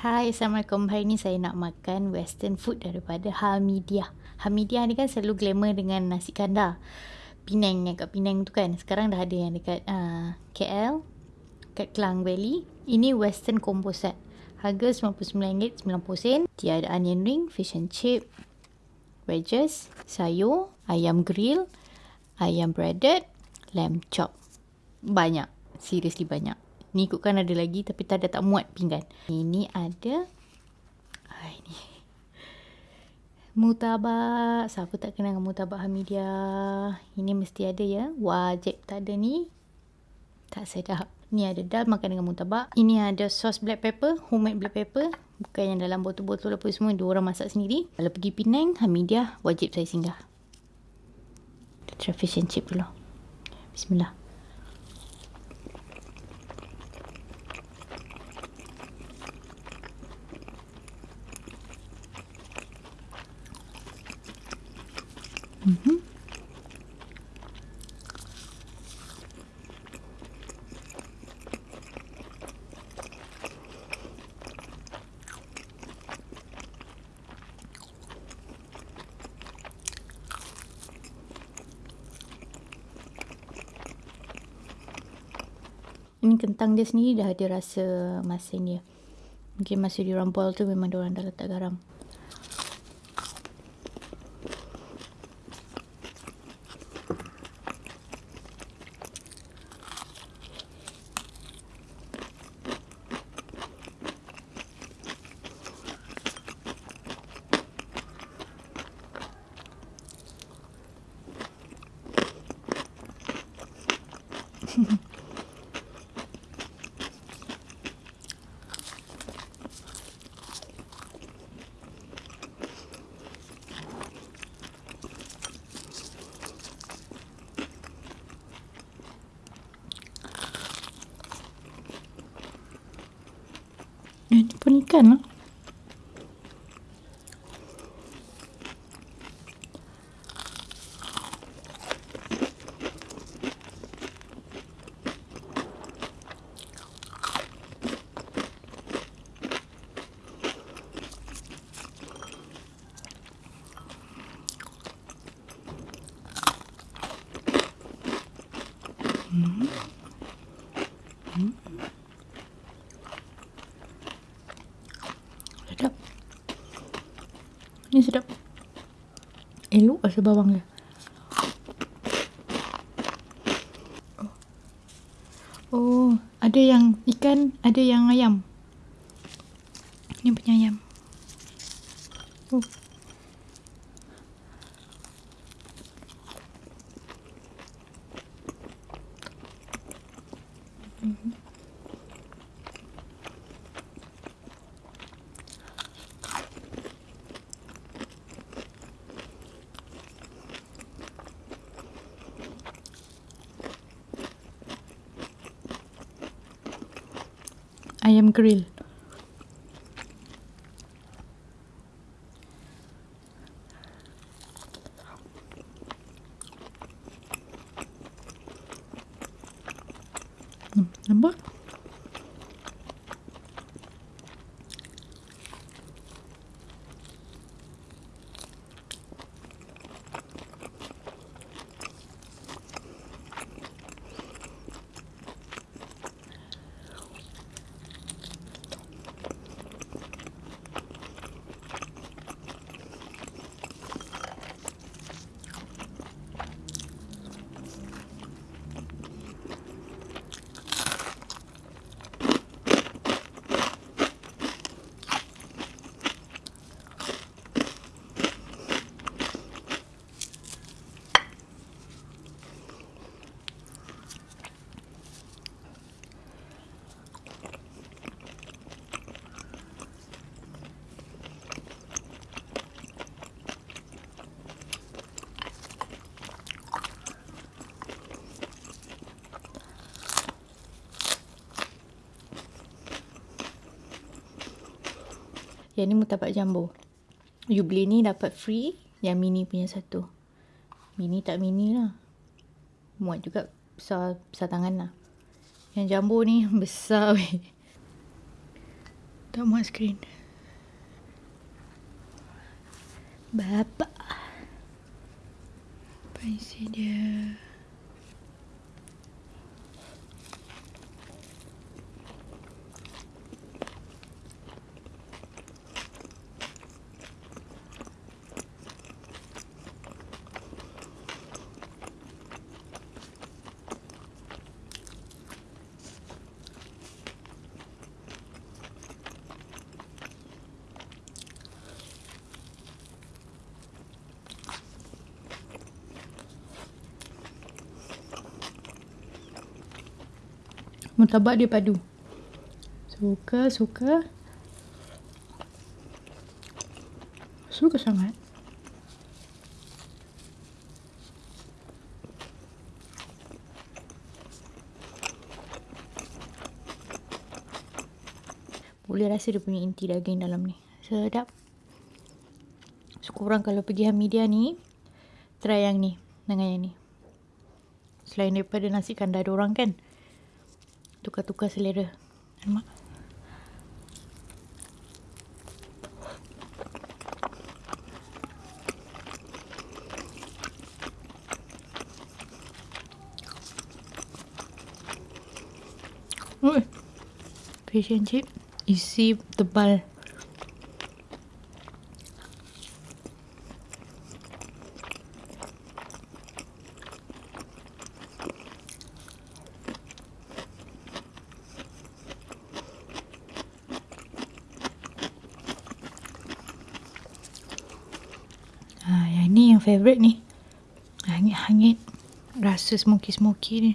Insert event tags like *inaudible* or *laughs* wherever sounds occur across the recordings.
Hai, Assalamualaikum. Hari ni saya nak makan western food daripada Hamidiah. Hamidiah ni kan selalu glamour dengan nasi kandar. Penang yang kat Penang tu kan. Sekarang dah ada yang dekat uh, KL, kat Klang Valley. Ini western combo. Harga RM99.90. Dia ada onion ring, fish and chip, wedges, sayur, ayam grill, ayam breaded, lamb chop. Banyak. Seriously banyak. Ni ikutkan ada lagi tapi tak ada tak muat pinggan. Ini ada ah, ini. Mutabak. Siapa tak kenal dengan mutabak Hamidia? Ini mesti ada ya. Wajib tak ada ni. Tak sedap. Ni ada dal makan dengan mutabak. Ini ada sos black pepper, homemade black pepper. Bukan yang dalam botol-botol apa semua. Dua orang masak sendiri. Kalau pergi Penang, Hamidia wajib saya singgah. Kita try fish and chip dulu. Bismillah. Mm-hmm. Ini kentang dia sendiri dah ada rasa masin dia. Mungkin masa di boil tu memang dia orang dah letak garam. Ini pun ikan lah. Hmm. Hmm. Sedap. Ini sedap. Elok rasa bawang dia. Oh, ada yang ikan, ada yang ayam. Ini punya ayam. Ayam grill. Lembut. Yang ni mutabak jumbo. You beli ni dapat free. Yang mini punya satu. Mini tak mini lah. Muat juga besar, besar tangan lah. Yang jumbo ni *laughs* besar weh. Tak muat skrin. Bapa. Apa isi dia? Murtabak dia padu. Suka, suka. Suka sangat. Boleh rasa dia punya inti daging dalam ni. Sedap. So, korang kalau pergi Hamidia ni, try yang ni dengan yang ni. Selain daripada nasi kandar orang kan, tukar-tukar selera. Nampak? Fish and chip isi tebal. Ha, yang favourite ni. Hangit-hangit. Rasa smoky-smoky ni.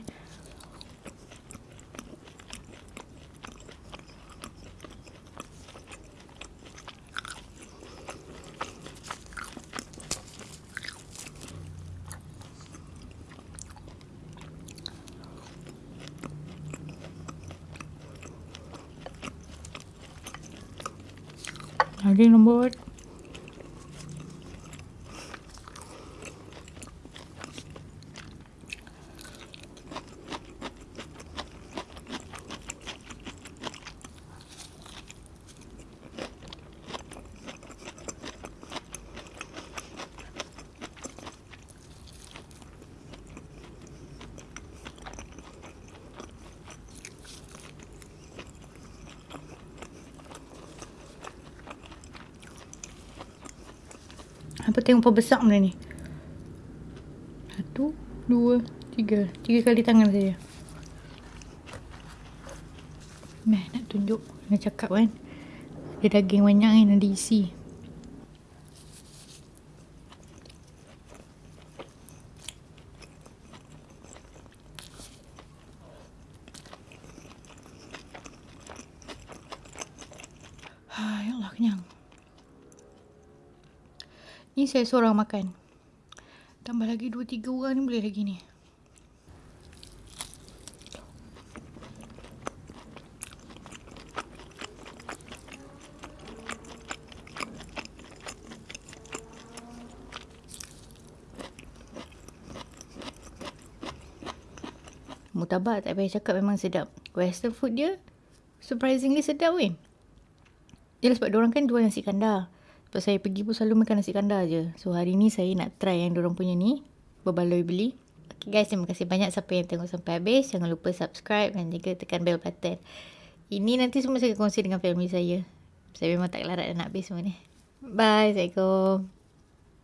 Daging lembut. Apa tengok apa besar benda ni. Satu, dua, tiga. Tiga kali tangan saja. Meh, nak tunjuk. Nak cakap kan. Ada daging banyak kan. Ada isi. Ya Allah, kenyang. Ni saya seorang makan. Tambah lagi dua tiga orang ni boleh lagi ni. Mutabak tak payah cakap memang sedap. Western food dia surprisingly sedap weh. Yelah sebab orang kan jual nasi kandar. Sebab saya pergi pun selalu makan nasi kandar je. So hari ni saya nak try yang orang punya ni. Berbaloi beli. Okay guys, terima kasih banyak siapa yang tengok sampai habis. Jangan lupa subscribe dan juga tekan bell button. Ini nanti semua saya kongsi dengan family saya. Saya memang tak larat nak habis semua ni. Bye. Assalamualaikum.